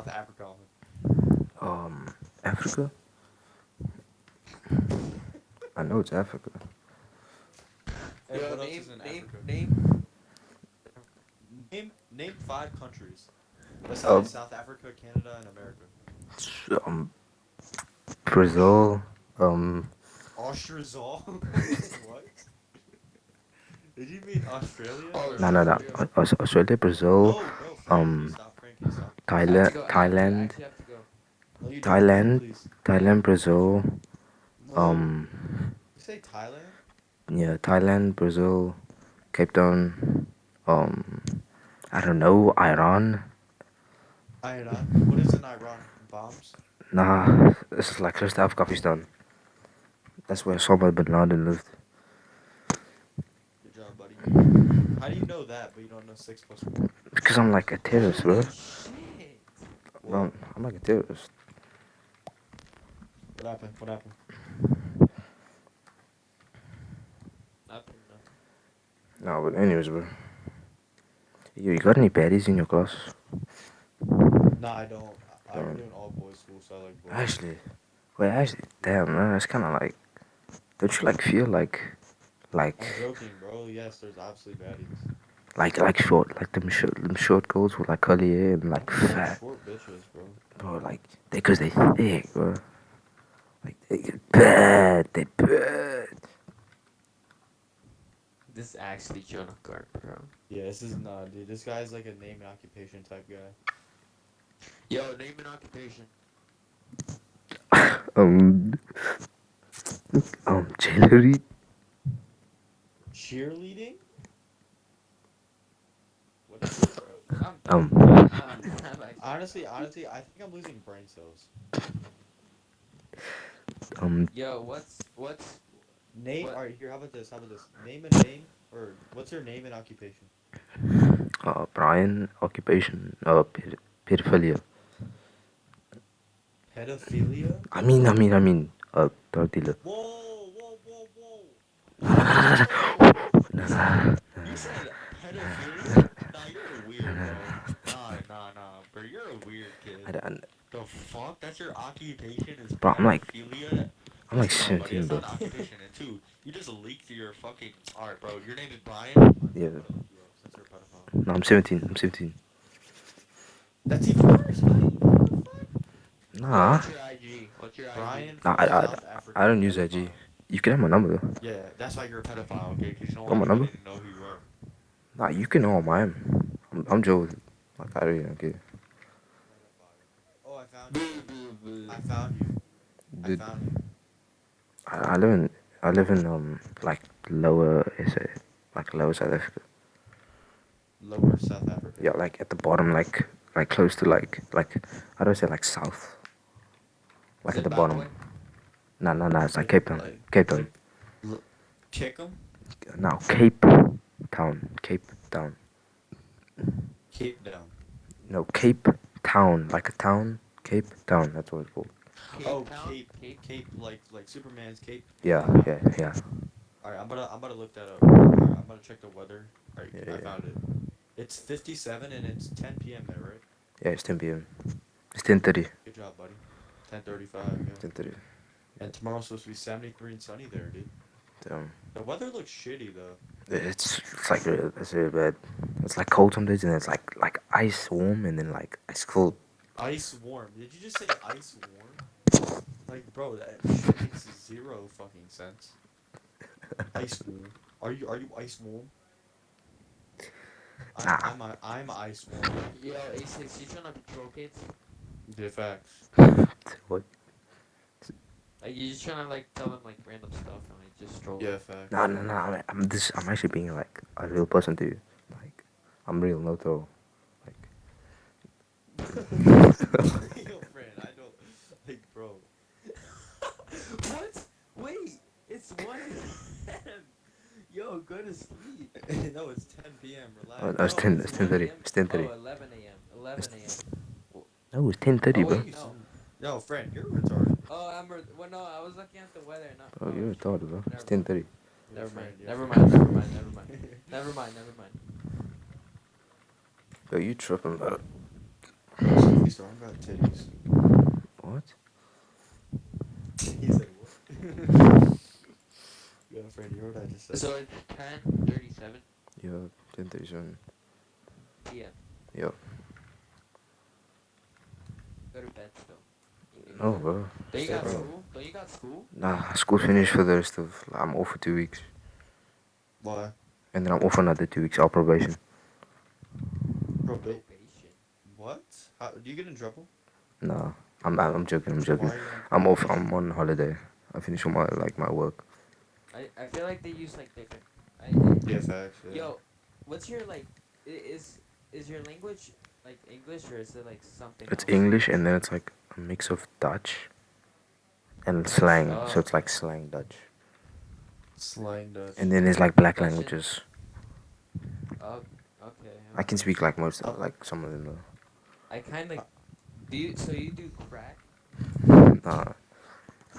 South Africa? Um, Africa? I know it's Africa. And Yo, what else name, is in name, Africa? name. Name name five countries besides Oh. South Africa, Canada, and America. Um, Brazil. Um, Austrasol. what? Did you mean Australia? Oh, no, no, no. Aus- Australia, No, Brazil, no, Frank, um, stop, Frank, please stop. I have to Thailand, go, I have to- I Thailand, actually have to go. No, you don't, Thailand. please. Thailand, Brazil. No. Um, You say Thailand? yeah, Thailand, Brazil, Cape Town. Um, I don't know, Iran. Iran. What is in Iran? Bombs? Nah, this is like close to Afghanistan. That's where Osama bin Laden lived. Good job, buddy. How do you know that, but you don't know six plus four? Because I'm like a terrorist, bro. I'm like a terrorist. What happened? What happened? Nothing. No, but anyways, bro. You, you got any baddies in your class? Nah, I don't. I, I'm Um, doing all boys school, so I like boys. Actually, wait, actually, damn, man, it's kind of like, don't you like feel like, like, I'm joking, bro. Yes, there's absolutely baddies. Like, like short, like them short, them short girls with like curly hair and like fat, Short bitches, bro. bro, like, they, cause they thick, bro. Like, they get bad, they bad. This is actually Jonah Garp, bro. Yeah, this is not, dude. This guy's like a name and occupation type guy. Yo, name and occupation. Um, um, jewelry, Cheerleading? What is it, bro? I'm, um, I'm, I'm Honestly, honestly, I think I'm losing brain cells. um, yo, what's what's Name. What? All right, here. How about this? How about this? Name a name, or what's your name and occupation? uh, Brian, occupation, uh, ped- pedophilia. Pedophilia. I mean, I mean, I mean, uh, drug dealer. Whoa, whoa, whoa, whoa. Nah, nah, You said pedophilia? Nah, you're weird, bro. Nah, nah, nah, bro. You're a weird I don't- The fuck? That's your occupation is Bro, I'm like- I'm like 17, bro. occupation, and two, you just leaked your fucking. Alright, bro. Your name is Brian. Yeah. Yo, since you're a pedophile. No, I'm 17. I'm 17. That's even worse. man. Nah, what's your IG? What's your IG? Brian. Nah, from I- I- I don't use. IG. You can have my number though. Yeah, that's why you're a pedophile, okay? Because you don't Got my number? know who you are. Nah, you can know mine. I'm, I'm Joe. Like I really don't care. I found you. I Dude, found you. I, I live in I live in um like lower SA, like lower South Africa. Lower South Africa. Yeah, like at the bottom, like like close to like like how do I say like south. Like Is at the bottom. Nah, nah, nah. It's like Cape Town. Like- Cape Town. Kick? No, Cape Town. Cape Town. Cape down. No, Cape Town. Like a town. Cape Town. That's what it's called. Cape oh, Town? Cape, Cape, Cape, like like Superman's cape. Yeah, yeah, yeah. All right, I'm gonna I'm gonna look that up. All right, I'm gonna check the weather. All right, Yeah, I yeah. found it. It's 57 and it's 10 p.m. there, right? Yeah, it's 10 p.m. It's 10:30. Good job, buddy. 10:35. Yeah. 10:30. And tomorrow's supposed to be 73 and sunny there, dude. Damn. The weather looks shitty though. It's it's like it's really bad. It's like cold some days and it's like like ice warm and then like ice cold. Ice warm. Did you just say ice warm? Like, bro, that shit makes zero fucking sense. Ice warm. Are you are you ice warm? Nah. I, I'm a, I'm ice warm. Yo, A6, you trying to troll kids? The facts. What? Like, you're just trying to, like, tell them, like, random stuff and, like, just troll Yeah, them? facts. No, no, no. I'm, I'm this. I'm actually being like a real person to you. Like, I'm real, no troll. Like, Yo, friend, I don't like, bro. what? Wait, it's 1 a.m. Yo, go to sleep. no, it's 10 p.m. Relax. oh, no, it's 10. it's It's 1 10:30. It's 10:30. Oh, 11 a.m. 11 a.m. No, it's 10:30, Oh, bro. wait, no. Friend, you're retarded. Oh, I'm. Re- well, no, I was looking at the weather. Not. Oh, you're retarded, bro. It's 10:30. Never mind. Never mind. Never mind. Never mind. Never mind. Never mind. Yo, you tripping, bro? Sophie Storm got titties. What? He said what? yeah, friend, you heard what I just said. So it's ten thirty-seven Yeah, 1037. p.m. Yeah. Go to bed still. Oh, you No, bro. Don't you got bro. school? Don't you got school? Nah, school finished for the rest of. I'm off for two weeks. Why? And then I'm off for another two weeks, out probation. Proba- Probation. What? How, do you get in trouble? Nah, I'm, I'm joking, I'm joking. Why are you on I'm off. I'm on holiday. I finished all my, like, my work. I, I feel like they use like different. I, Yeah, facts. Yeah. Yo, what's your like? Is is your language like English or is it like something? It's else? English and then it's like a mix of Dutch and slang. Oh. So it's like slang Dutch. Slang Dutch. And then there's like black Dutch languages. Oh, okay. I can speak like most, like some of them though. I kind of. Do you? So you do crack? Nah,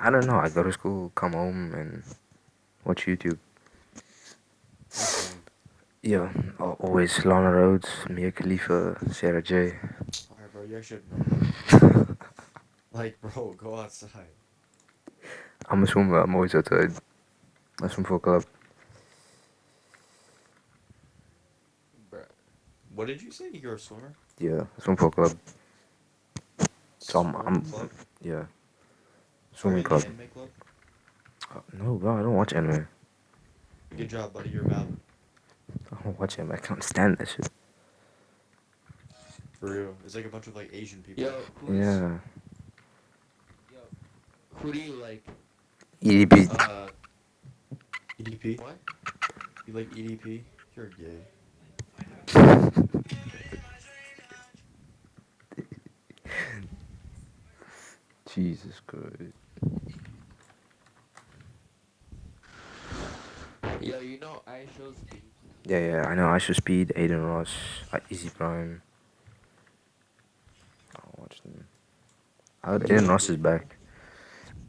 I don't know. I go to school, come home, and watch YouTube. Yeah, al- always Lana Rhoades, Mia Khalifa, Sarah J. Alright, bro, you have like, bro, go outside. I'm a swimmer. I'm always outside. I swim for a club. What did you say? You're a swimmer? Yeah, swim for a club. So I'm- I'm- club? Yeah, swimming club. the anime club? Uh, no, bro, I don't watch anime. Good job, buddy. You're valid. I don't watch anime. I can't stand that shit. For real. It's like a bunch of like Asian people. Yo, who's, Yeah. Yo, who do you like? EDP. Uh, EDP? What? You like EDP? You're gay. Jesus Christ. Yo, you know I shows speed. Yeah, yeah, I know. I should speed, Adin Ross, Easy Prime. I'll watch them. I Adin Ross is back.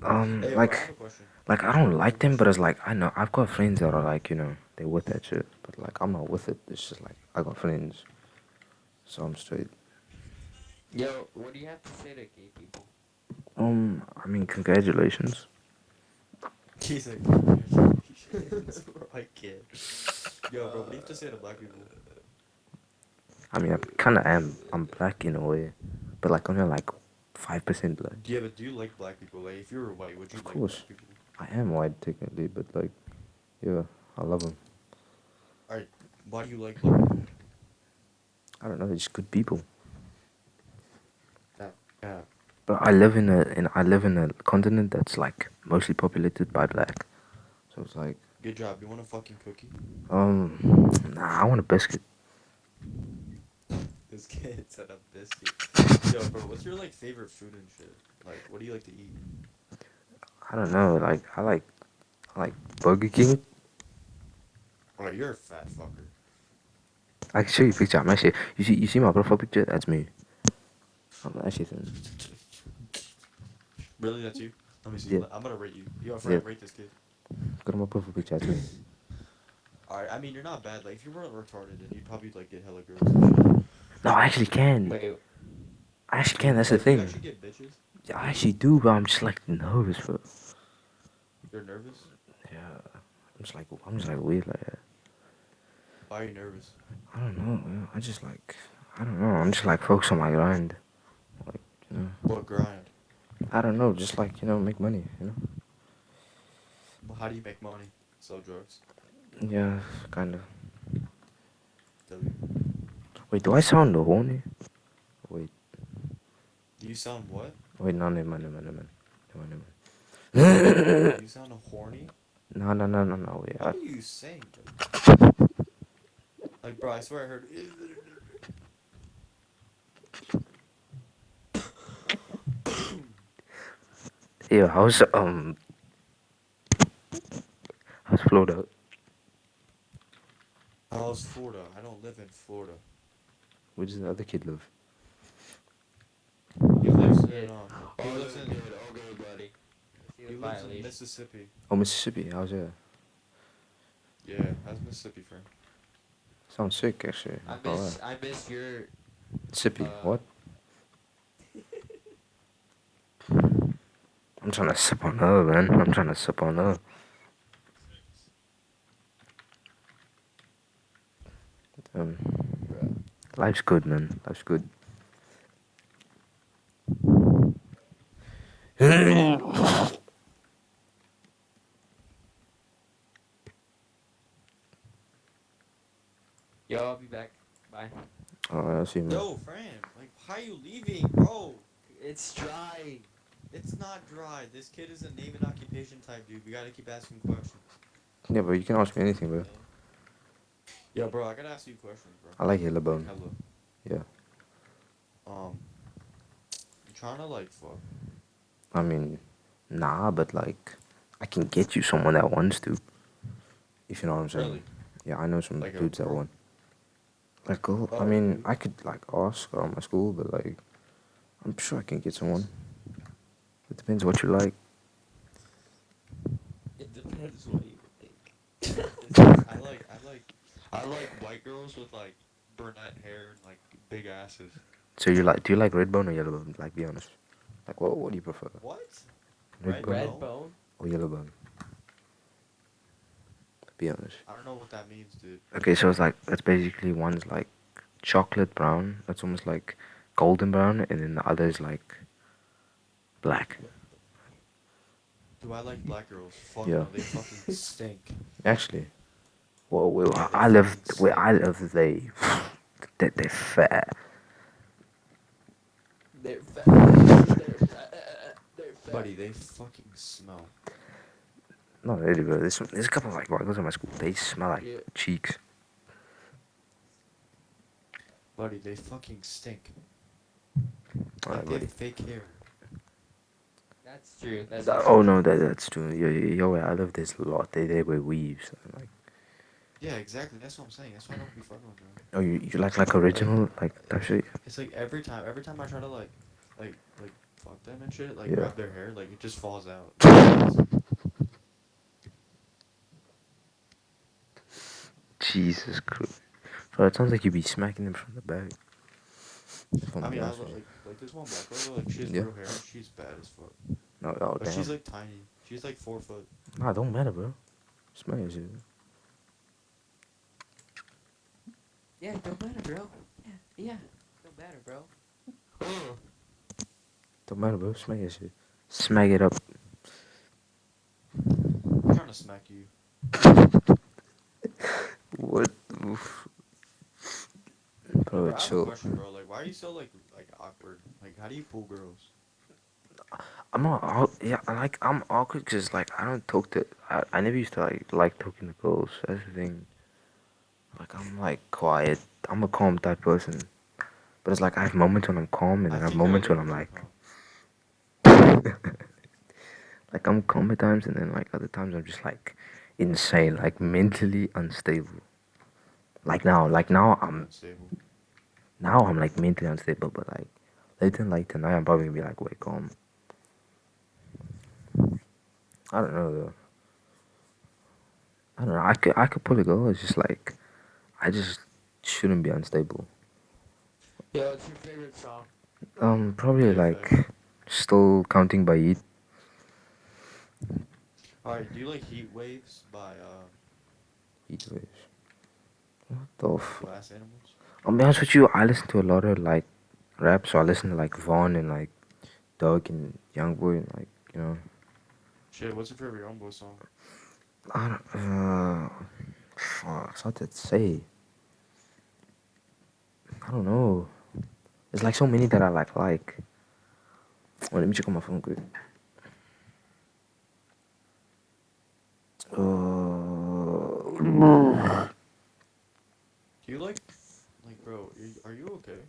Um, Hey, I like, have a question. like I don't like them, but it's like I know I've got friends that are like, you know, they with that shit, but like I'm not with it. It's just like I got friends, so I'm straight. Yo, what do you have to say to gay people? Um, I mean, congratulations. He's like, congratulations, I can't. Yo, bro, what do you have to say to black people? I mean, I kind of am. I'm black in a way, but like I'm only like five percent black. Yeah, but do you like black people? Like, if you were white, would you Of like course. black people? I am white technically, but like, yeah, I love them. Alright, Why do you like people? I don't know, they're just good people. Yeah. But I live in a in I live in a continent that's like mostly populated by black. So it's like, Good job. You want a fucking cookie? um, nah, I want a biscuit. This kid said a biscuit. Yo, bro, what's your like favorite food and shit? Like, what do you like to eat? I don't know, like I like I like Burger King. Oh, Alright, you're a fat fucker. I can show you a picture. I'm actually you see you see my profile picture? That's me. I'm actually thin. Really, that's you? Let me see. Yeah. I'm gonna rate you. Yo, friend, Yeah. rate this kid. Go to my profile picture. That's me. Alright, I mean, you're not bad. Like, if you weren't retarded, then you'd probably like get hella girls. No, I actually can. Wait, I actually can. That's the Like, You thing. actually get bitches? Yeah, I actually do, but I'm just like nervous, bro. You're nervous? Yeah, I'm just like I'm just like weird like that. Why are you nervous? I don't know. Man. I just like I don't know. I'm just like focused on my grind. Like you know, What grind? I don't know. Just like you know, make money. You know. Well, how do you make money? Sell drugs? Yeah, kind of. W. Wait, do I sound horny? Wait, Do you sound what? wait, no, never mind, never mind, never mind, never mind. you sound horny? No, no, no, no, no. Wait, I, What are you saying? Like, bro, I swear I heard. yeah, how's um, how's Florida? How's Florida? I don't live in Florida. Where does the other kid live? He lives in. Um, he all lives in. good, good, buddy. He lives in. Mississippi. Oh, Mississippi. How's that? Yeah, how's Mississippi, friend? Sounds sick, actually. I miss, I miss your... Sippy, uh, what? I'm trying to sip on her, man. I'm trying to sip on her. Um, life's good, man. Life's good. I see, man. Yo, Fran, like, why are you leaving, bro? It's dry. It's not dry. This kid is a name and occupation type dude. We gotta keep asking questions. Yeah, bro, you can ask me anything, bro. Yo, bro, I gotta ask you questions, bro. I like yellow bone. Hello. Yeah. Um, you trying to like fuck? I mean, nah, but like, I can get you someone that wants to. If you know what I'm saying. Really? Yeah, I know some Like a dudes that want. Like, girl, I Oh, mean. I could like ask around my school, but like, I'm sure I can get someone. It depends what you like. It depends what you like. I like, I like, I like white girls with like brunette hair and like big asses. So you like? Do you like red bone or yellow bone? Like, be honest. Like, what? What do you prefer? What? Red Red bone Red bone? bone? or yellow bone? Be honest. I don't know what that means, dude. Okay, so it's like it's basically one's like chocolate brown. That's almost like golden brown, and then the other is like black. Do I like black girls? Fuck Yeah. no, they fucking stink. Actually, well, where I I live, where I live, they they they fat. They're fat. They're fat. They're fat. Buddy, they fucking smell. Not really, bro. There's there's a couple of like white girls in my school. They smell like Yeah. cheeks. Buddy, they fucking stink. Alright, Like they buddy. have fake hair. That's true. That's That- oh, true. oh no, that that's true. Yo, yo, yo, I love this a lot. They they wear weaves. and, Like, Yeah, exactly. That's what I'm saying. That's why I don't be fucking with them. oh, you you like like original like that shit? It's like every time, every time I try to like, like, like fuck them and shit, like Yeah. grab their hair, like it just falls out. Jesus Christ. Bro, it sounds like you'd be smacking them from the back. If I'm mean, I honest look with like like this one black girl, like she has Yeah. real hair, and she's bad as fuck. No, oh, But damn. she's like tiny. She's like four foot. Nah, don't matter, bro. Smack your shit. Yeah, don't matter, bro. Yeah, yeah. Don't matter, bro. Don't matter, bro. Smack your shit. Smack it up. I'm trying to smack you. What? Oof. Bro, Bro, I have a chill. question, bro. Like, why are you so like like awkward? Like, how do you pull girls? I'm not. Aw- yeah, I like I'm awkward because like I don't talk to. I, I never used to like like talking to girls. That's the thing. Like I'm like quiet. I'm a calm type person. But it's like I have moments when I'm calm and then I, have moments when I'm like. like I'm calm at times and then like other times I'm just like insane, like mentally unstable. Like now, like now I'm unstable. now I'm like mentally unstable, but like later in like tonight I'm probably gonna be like way calm. I don't know though. I don't know. I could I could probably go. It's just like I just shouldn't be unstable. Yeah, what's your favorite song? Um, probably Yeah, like still counting by Yeet. All right, do you like Heat Waves by uh Heat waves. What the f- Glass Animals? I'll be honest with you, I listen to a lot of like rap, so I listen to like Von and like Doug and Youngboy and like you know Shit, what's your favorite Young Boy song? I don't uh fuck, it's hard to say. I don't know. There's like so many that I like like. Wait, let me check on my phone quick. Uh, Do you like, like, bro? Are you, okay?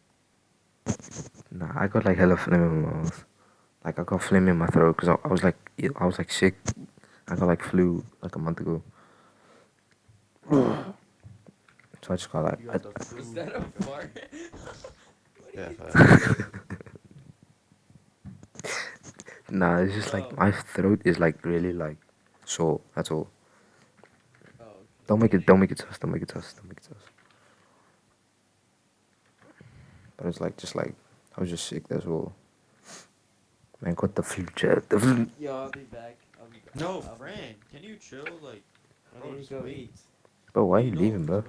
Nah, I got like hella phlegm in my mouth. Like I got phlegm in my throat because I, I was like I was like sick. I got like flu like a month ago. So I just got like You I, got the flu. Is that a like fart? Yeah. nah, it's just like Oh. my throat is like really like sore. That's all. Oh, Don't make it. Don't make it sus. Don't make it sus. Don't make it sus. But it's like just like I was just sick. That's all. Man, got the future. The flu- Yo, I'll be back. I'll be back. No, I'll be- Fran, can you chill? Like, I bro, need to just go wait. eat. bro, why are You you leaving, bro?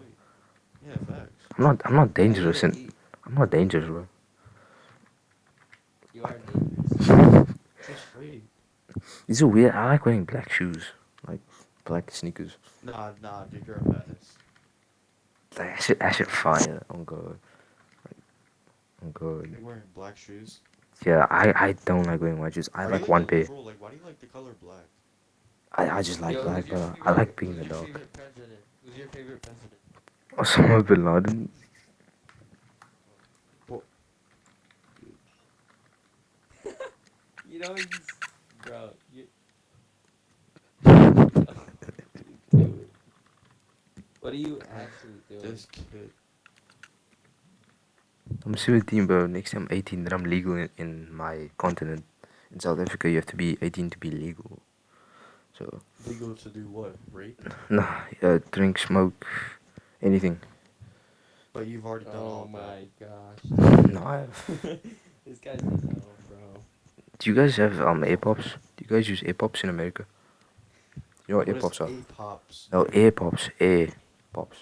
Yeah, facts. I'm not. I'm not I need dangerous, and eat. I'm not dangerous, bro. You are dangerous. Just wait. These are weird. I like wearing black shoes, like black sneakers. Nah, nah, dude, you're a menace. Like, I should. I should fire. I'm good. Like, I'm good. You're wearing black shoes. Yeah, I. I don't like wearing white shoes. I Are like one pair. Like, why do you like the color black? I. I just like Yo, black, your uh, bro. I like being a dog. president? Who's your favorite president? Osama bin Laden. You know he's bro. You. what are you actually doing? This kid. I'm 17, bro. Next time I'm 18, then I'm legal in, in my continent. In South Africa, you have to be 18 to be legal. So, Legal to do what? Rape? nah, uh, drink, smoke, anything. But you've already done oh all my gosh. No, I have. this guy's a no, bro. Do you guys have um AirPops? Do you guys use AirPops in America? You know what that. AirPops are? A-pops? No, AirPops. AirPops.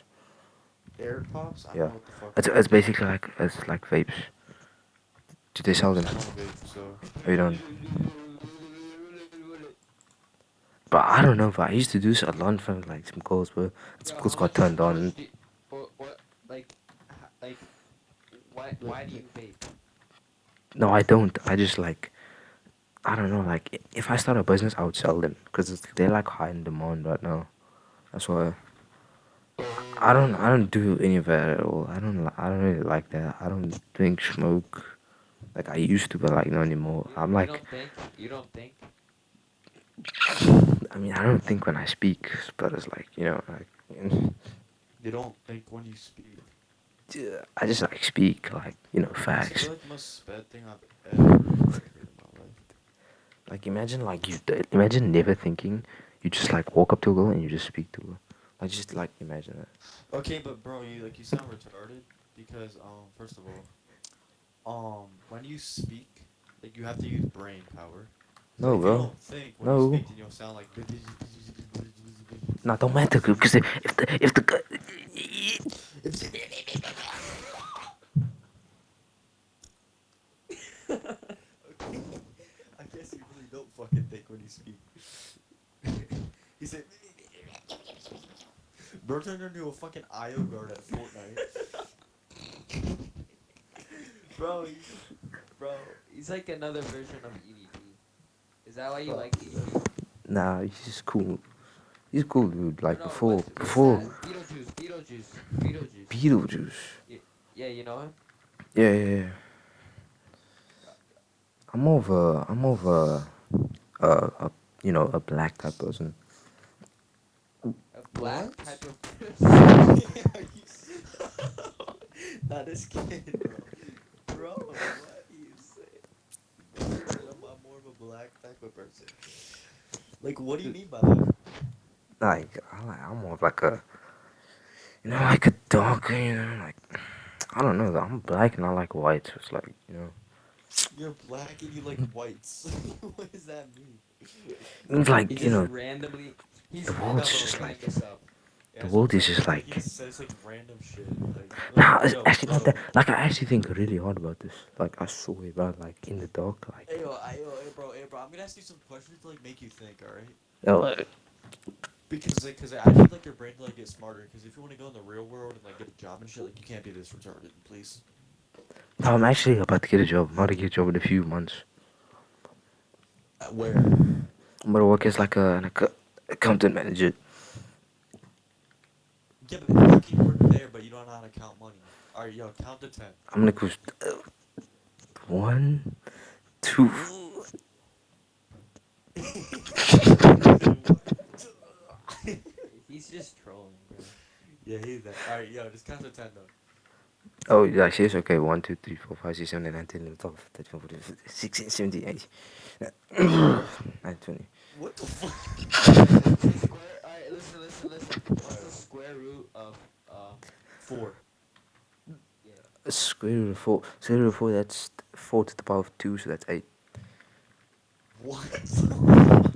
Air pops? I Yeah. don't know what the fuck. It's, it's basically like it's like vapes. Do they sell them? I don't vape, so. Oh, you don't? But I don't know. But I used to do this a lot in front of like some girls, but some Yo, girls got turned on. you- What, what, like, like, why, why do you vape? No, I don't. I just like, I don't know. Like, if I start a business, I would sell them because they're like high in demand right now. That's why. I don't. I don't do any of that at all. I don't. li- I don't really like that. I don't drink, smoke, like I used to, but like not anymore. You- I'm you like, don't think? You don't think? I mean, I don't think when I speak, but it's like you know, like You don't think when you speak. I just like speak, like you know, It's facts. like the most sped thing I've ever heard in my life. Like imagine like you imagine never thinking, you just like walk up to a girl and you just speak to her. Like just like imagine that. Okay, but bro, you like you sound retarded because um first of all, um when you speak, like you have to use brain power. No, if bro. You don't think when No. you speak, then you'll sound like. No, don't matter because if the if the g- okay. I guess you really don't fucking think when you speak. he said. Bro turned into a fucking IO guard at Fortnite. Bro, he's, bro, he's like another version of EDP. Is that why you Bro. like EDP? nah, he's just cool. He's cool, dude. Like No, before what's- what's before that? Beetlejuice, Beetlejuice, Beetlejuice. Beetlejuice. yeah, you know him? Yeah, yeah, yeah. I'm more of a I'm more of a uh, a you know a black type person. A black type of Are you s- Not this kid, bro. Bro, what do you say? I'm, more of a black type of person. Like, what do you mean by that? Like I like I'm more of like a you know like a darker you know like I don't know. I'm black and I like white. So it's like you know. You're black and you like mm. whites. what does that mean? It's like He you know randomly. He's the world's just like- Yeah, The world is just like- says like random shit. Like, Nah, it's yo, actually not that. Like, I actually think really hard about this. Like, I swear, bro. Like, in the dark, like, Hey, yo, I, yo, hey, bro, hey, bro. I'm gonna ask you some questions to like make you think, alright? oh, like, Because, like, cause I need like your brain to like get smarter. Because if you want to go in the real world and like get a job and shit, like you can't be this retarded, please. No, I'm actually about to get a job. I'm about to get a job in a few months. Uh, where? I'm gonna work as like a, like a accountant manager. Yeah, but you can work there, but you don't know how to count money. Alright, yo, count to ten. I'm gonna go. Uh, one, two. He's just trolling, bro. yeah, he's that. Alright, yo, just count to ten though. Oh, yeah, she's okay. 1, 2, 3, 4, 5, 6, 7, 8, 9, 10, 11, 12, 13, 14, 15, 16, 17, 18, 19, 20. What the fuck? Alright, listen, listen, listen. What's the square root of uh, 4? Yeah. Square root of 4. Square root of 4, that's 4 to the power of 2, so that's 8. What?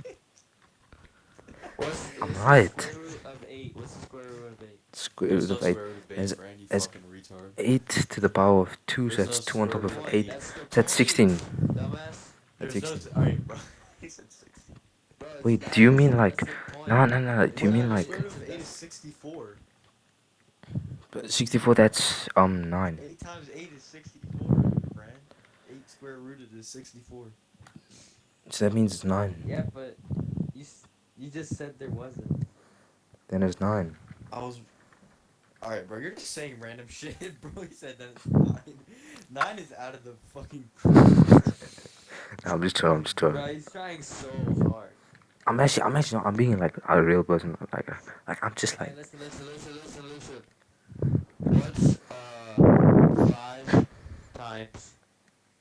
I'm right. What's the square root of 8? Square root of 8 as, as 8 to the power of 2, so that's 2 on top of 8, that's 16. That's 16. Wait, do you mean like... No, no, no, do you mean like... 64. 64, that's, um, 9. 8 times 8 is 64, friend. 8 square rooted is 64. So that means it's 9. Yeah, but you, you just said there wasn't. Then it's 9. I was Alright, bro, you're just saying random shit, bro. He said that it's 9. 9 is out of the fucking. No, I'm just trolling. I'm just Bro, trolling. he's trying so hard. I'm actually, I'm actually, I'm being like a real person. Like, like I'm just Hey, like, listen, listen, listen, listen, listen. What's uh five times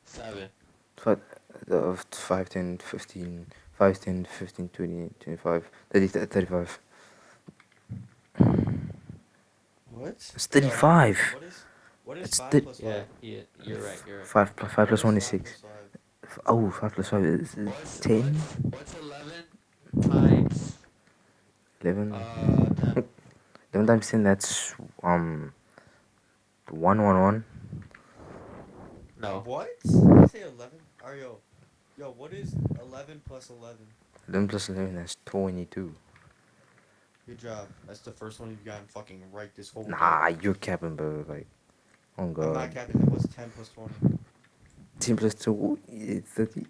seven? five, uh, 5, 10, 15, 5, 10, 15, 20, 25, 30, 35. What? It's 35. What is. What is It's 5 thi- plus 5? Yeah, yeah, you're right, you're right. 5 plus 5 plus 1 is 6. plus five? F- Oh, 5 plus 5 is is What's 10, What's, what's eleven times 11. uh ten? 11 times 10, that's um 1, 1, 1. No. What? Did you say 11? Are yo. Yo, what is 11 plus 11? 11 plus 11, that's 22. Good job. That's the first one you've gotten fucking right this whole Nah, game. you're capping, bro. Like, oh I'm not capping. It was 10 plus 20. 10 plus 2 is 30.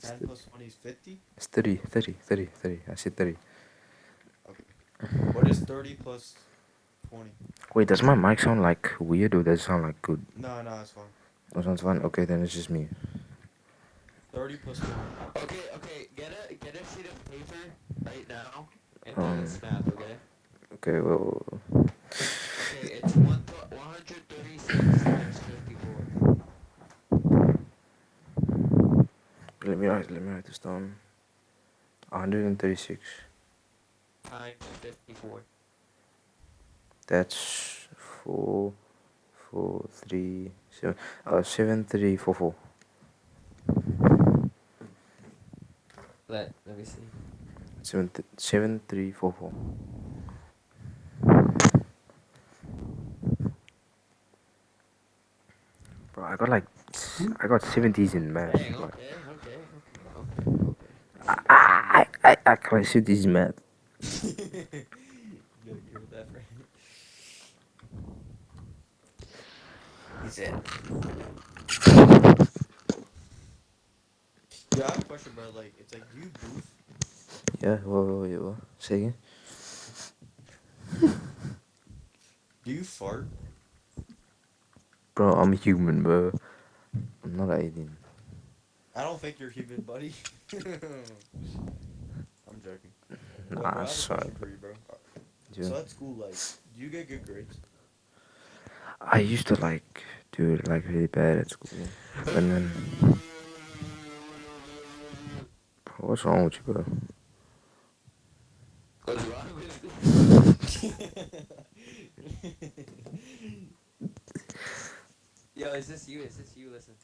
10 plus 20 is 50? It's 30, 30, 30, 30. I said 30. Okay. What is 30 plus 20? Wait, does my mic sound like weird or does it sound like good? No, no, it's fine. Oh, sounds fine. Okay, then it's just me. 30 plus 20. Okay, okay, get a get a sheet of paper right now and Um. this math, okay? Okay, well, Okay, it's one one hundred thirty six times fifty four. let me write, let me write this down. 136. Times fifty four. That's 4, 4, 3, 7, uh, 7, 3, 4, 4. Let let me see. 7, th- 7, 3, 4, 4. Bro, I got like, I got 70s in math. Dang, like- okay, okay, okay, okay, okay. I, I, I, I got 70s in math. you gotta hear that, right? He said. Yeah, I have a question, bro. Like, it's like, do you goof? Yeah, whoa, whoa, whoa, whoa. Say again? Do you fart? Bro, I'm human, bro. I'm not an alien. I don't think you're human, buddy. I'm joking. Well, bro, Nah, sorry. for you, bro. Yeah. So at school, like, do you get good grades? I used to like do it like really bad at school. And then. What's wrong with you, bro? What's wrong with Yo, is this you? Is this you? Listen.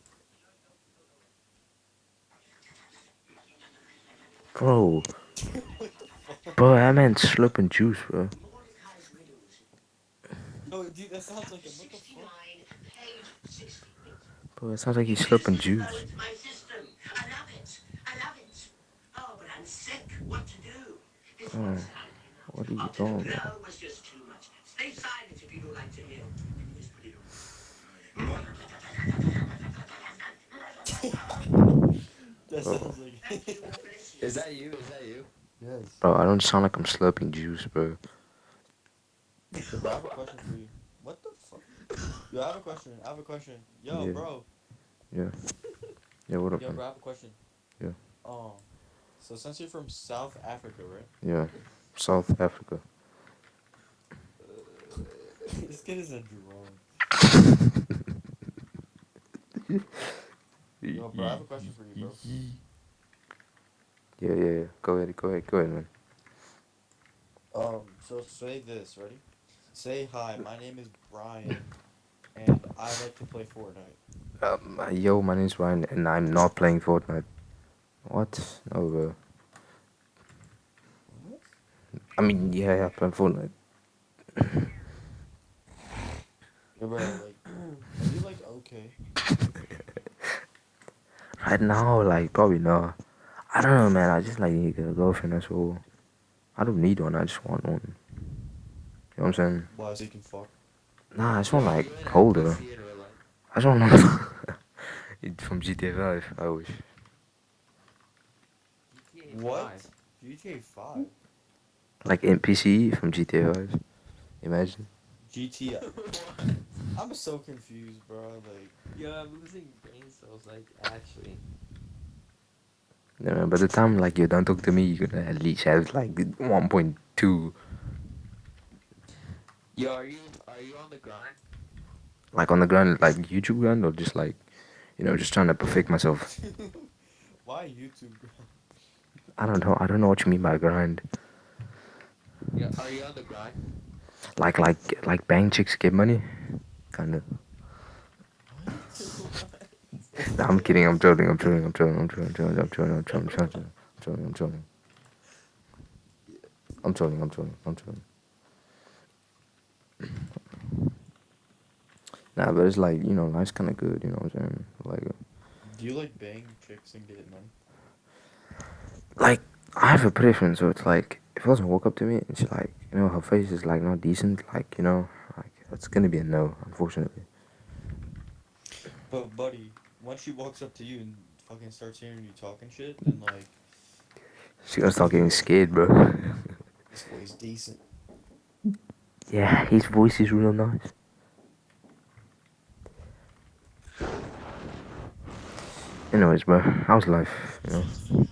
Bro. Bro, I meant slurping juice, bro. no, dude, that sounds like a what the fuck? Bro, it sounds like he's slurping juice. My system. I love it. I love it. Oh, but I'm sick. What to do? This Oh, one's what are you Oh, doing, bro? was just too much. Stay silent if you don't like to hear. Let me just put it on. That sounds like. Thank you. Bless you. Is that you? Is that you? yes. Bro, I don't sound like I'm slurping juice, bro. I have a question for you. What the fuck? Yo, I have a question. I have a question. Yo, Yeah. bro. Yeah. Yeah, what up, Yo, man? bro, I have a question. Yeah. Um, so since you're from South Africa, right? Yeah. South Africa. this kid is a drone. Yo, bro, I have a question for you, bro. Yeah, yeah, yeah. Go ahead, go ahead, go ahead, man. Um, so say this, ready? Say hi, my name is Brian, and I like to play Fortnite. Um, uh, yo, my name's Ryan, and I'm not playing Fortnite. What? No, bro. What? I mean, yeah, yeah, playing Fortnite. Yeah, bro, like, are you like okay? Right now, like, probably not. I don't know, man. I just like need a girlfriend. That's all. I don't need one. I just want one. You know what I'm saying? Why so you can fuck? Nah, I just want like you in a hold her. pussy in real life? I just want It's from GTA 5. I wish. GTA What? GTA Five. Like NPC from GTA 5. Imagine. GTA. I'm so confused, bro. Like, Yo, I'm losing brain cells, like, actually. No, man, by the time like you're done talking to me, you're gonna at least have like 1.2. Yo, are you are you on the grind? Like on the ground, like YouTube ground, or just like, you know, just trying to perfect myself. why YouTube? bro? I don't know. I don't know what you mean by grind. Yeah, are you on the grind? Like, like, like bang chicks get money, kind of. Nah, I'm kidding. I'm trolling. I'm trolling. I'm trolling. I'm trolling. I'm trolling. I'm trolling. I'm trolling. I'm trolling. I'm trolling. I'm trolling. I'm trolling. I'm trolling. I'm trolling. Nah, but it's like you know, life's kind of good. You know what I'm saying? Like, Do you like bang chicks and get money? like I have a preference. So it's like if a person walk up to me and she like, you know, her face is like not decent. Like you know, it's gonna be a no, unfortunately. But buddy, once she walks up to you and fucking starts hearing you talking shit, then like She gonna start getting scared, bro. this boy's decent. yeah, his voice is real nice. Anyways, bro, how's life? You know.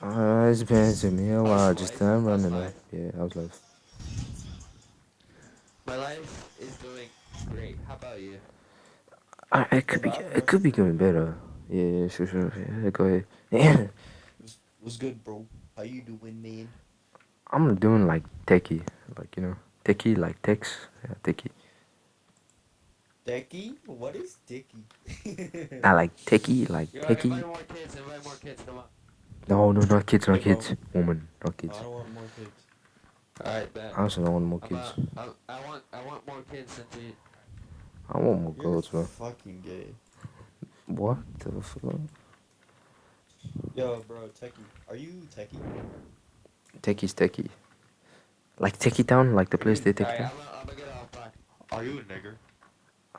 Uh, it's been to me a while. Just life? Running. life? Yeah, how's life? My life is doing great. How about you? I, it could be. It could be going better. Yeah, yeah, sure, sure. Yeah, go ahead. Yeah, What's, what's good, bro? How you doing, man? I'm doing like techie, like you know, techie, like text. Yeah, techie. Decky? What is techie? I like techie, like Yo, techie. invite more kids, invite more kids, come on. No, no, not kids, not kids. Woman, not kids. I don't want more kids. Alright, bet. I also don't want more kids. uh, I, I want I want more kids than you. I want more You're girls, bro. fucking gay. What the fuck? Yo, bro, Techie. Are you Techie? Techie's techie. Like Techie Town, like the place they take Alright, down. I'm gonna, I'm get off. Bye. Are you a nigger?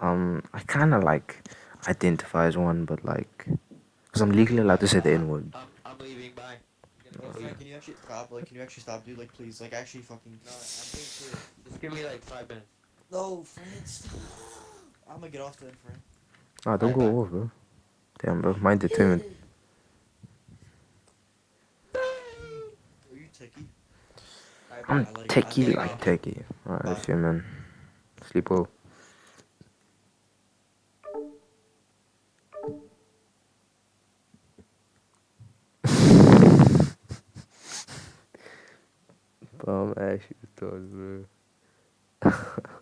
Um, I kind of like identify as one, but like, cause I'm legally allowed to say the N word. I'm, I'm leaving. Bye. I'm Yo, gonna go Frank, sleep. can you actually stop? Like, can you actually stop, dude? Like, please, like, actually, fucking. No, I'm being serious. Just give me like five minutes. No, Frank, stop. I'm gonna get off then, Frank. Ah, don't Bye, go bye. off, bro. Damn, bro, mind determined. Are you Techie? I'm bye. I like- techie like like- techie. Alright, Bye. shit, man. Sleep well. Bum ass you thought, bro.